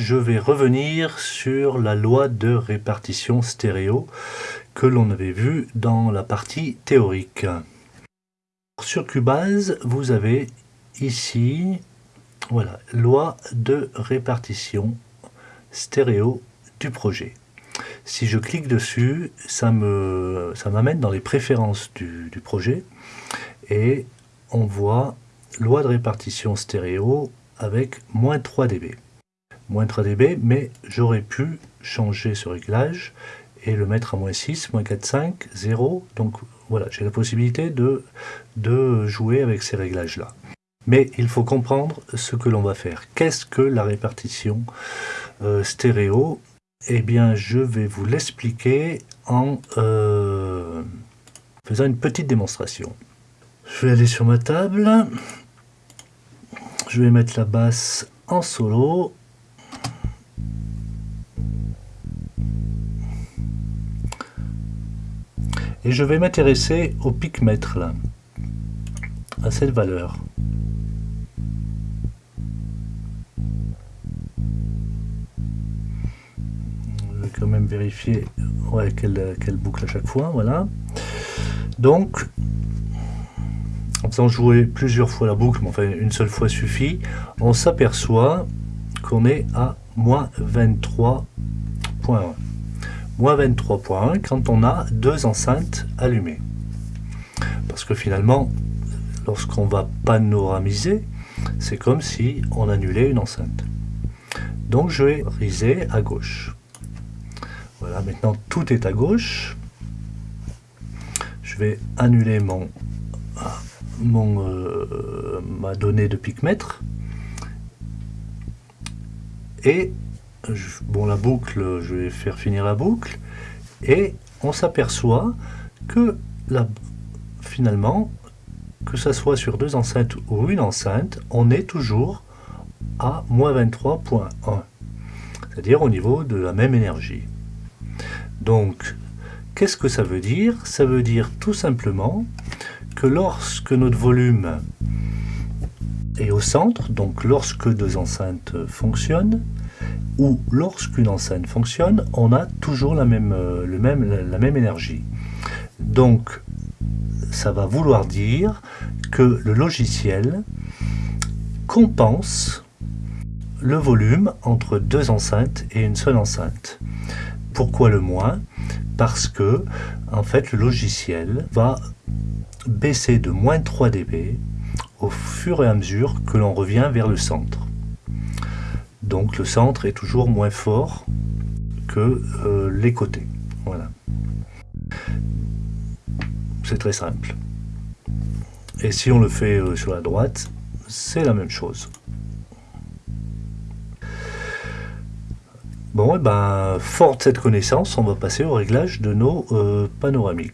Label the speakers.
Speaker 1: Je vais revenir sur la loi de répartition stéréo que l'on avait vue dans la partie théorique. Sur Cubase, vous avez ici, voilà, loi de répartition stéréo du projet. Si je clique dessus, ça m'amène ça dans les préférences du, du projet et on voit loi de répartition stéréo avec moins 3 dB moins 3 dB, mais j'aurais pu changer ce réglage et le mettre à moins 6, moins 4, 5, 0. Donc voilà, j'ai la possibilité de, jouer avec ces réglages-là. Mais il faut comprendre ce que l'on va faire. Qu'est-ce que la répartition euh, stéréo? Eh bien, je vais vous l'expliquer en euh, faisant une petite démonstration. Je vais aller sur ma table. Je vais mettre la basse en solo Et je vais m'intéresser au pic-mètre, là, à cette valeur. Je vais quand même vérifier ouais, quelle, boucle à chaque fois, voilà. Donc, en faisant jouer plusieurs fois la boucle, mais enfin une seule fois suffit, on s'aperçoit qu'on est à moins 23.1 moins 23.1 quand on a deux enceintes allumées. Parce que finalement, lorsqu'on va panoramiser, c'est comme si on annulait une enceinte. Donc je vais riser à gauche. Voilà, maintenant tout est à gauche. Je vais annuler mon, mon euh, ma donnée de picmètre. Et bon, la boucle, je vais faire finir la boucle, et on s'aperçoit que finalement, que ce soit sur deux enceintes ou une enceinte, on est toujours à moins 23.1, c'est-à-dire au niveau de la même énergie. Donc, qu'est-ce que ça veut dire? Ça veut dire tout simplement que lorsque notre volume est au centre, donc lorsque deux enceintes fonctionnent, où lorsqu'une enceinte fonctionne, on a toujours la même, euh, la, même énergie. Donc, ça va vouloir dire que le logiciel compense le volume entre deux enceintes et une seule enceinte. Pourquoi le moins? Parce que, en fait, le logiciel va baisser de moins 3 dB au fur et à mesure que l'on revient vers le centre. Donc le centre est toujours moins fort que euh, les côtés. Voilà. C'est très simple. Et si on le fait euh, sur la droite, c'est la même chose. Bon, et eh ben, fort de cette connaissance, on va passer au réglage de nos euh, panoramiques.